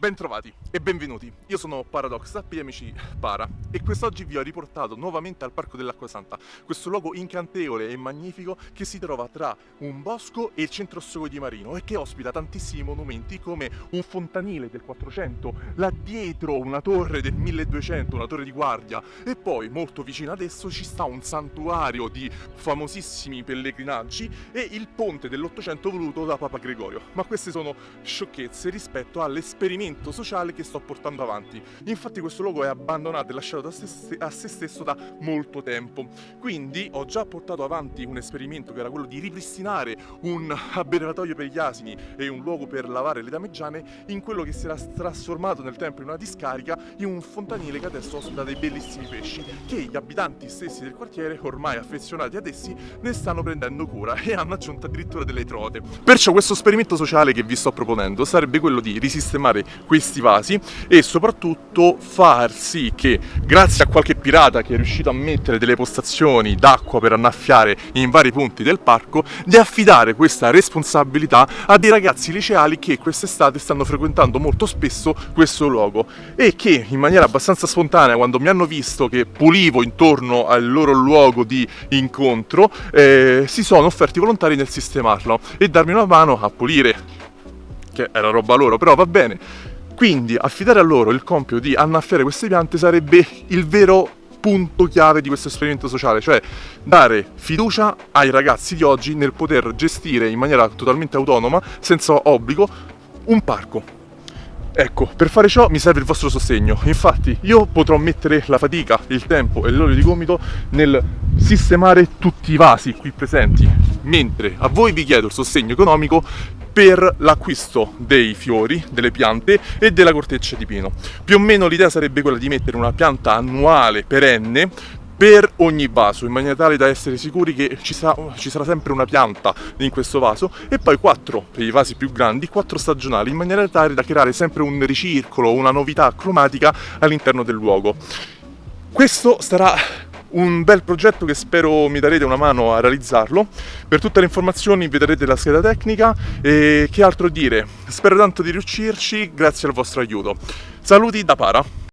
Bentrovati e benvenuti, io sono Paradox, amici Para e quest'oggi vi ho riportato nuovamente al Parco dell'Acqua Santa, questo luogo incantevole e magnifico che si trova tra un bosco e il centro storico di Marino e che ospita tantissimi monumenti come un fontanile del 400, là dietro una torre del 1200, una torre di guardia e poi molto vicino adesso ci sta un santuario di famosissimi pellegrinaggi e il ponte dell'800 voluto da Papa Gregorio, ma queste sono sciocchezze rispetto all'esperimento sociale che sto portando avanti. Infatti questo luogo è abbandonato e lasciato a se stesso da molto tempo. Quindi ho già portato avanti un esperimento che era quello di ripristinare un abbeveratoio per gli asini e un luogo per lavare le dameggiane in quello che si era trasformato nel tempo in una discarica in un fontanile che adesso ospita dei bellissimi pesci che gli abitanti stessi del quartiere, ormai affezionati ad essi, ne stanno prendendo cura e hanno aggiunto addirittura delle trote. Perciò questo esperimento sociale che vi sto proponendo sarebbe quello di risistemare questi vasi e soprattutto far sì che grazie a qualche pirata che è riuscito a mettere delle postazioni d'acqua per annaffiare in vari punti del parco di affidare questa responsabilità a dei ragazzi liceali che quest'estate stanno frequentando molto spesso questo luogo e che in maniera abbastanza spontanea quando mi hanno visto che pulivo intorno al loro luogo di incontro eh, si sono offerti volontari nel sistemarlo e darmi una mano a pulire che era roba loro, però va bene. Quindi affidare a loro il compito di annaffiare queste piante sarebbe il vero punto chiave di questo esperimento sociale, cioè dare fiducia ai ragazzi di oggi nel poter gestire in maniera totalmente autonoma, senza obbligo, un parco. Ecco, per fare ciò mi serve il vostro sostegno. Infatti io potrò mettere la fatica, il tempo e l'olio di gomito nel sistemare tutti i vasi qui presenti, mentre a voi vi chiedo il sostegno economico per l'acquisto dei fiori, delle piante e della corteccia di pino. Più o meno l'idea sarebbe quella di mettere una pianta annuale perenne per ogni vaso in maniera tale da essere sicuri che ci, sa, ci, sarà sempre una pianta in questo vaso e poi quattro per i vasi più grandi, quattro stagionali in maniera tale da creare sempre un ricircolo, una novità cromatica all'interno del luogo. Questo sarà un bel progetto che spero mi darete una mano a realizzarlo. Per tutte le informazioni vedrete la scheda tecnica e che altro dire. Spero tanto di riuscirci grazie al vostro aiuto. Saluti da Para.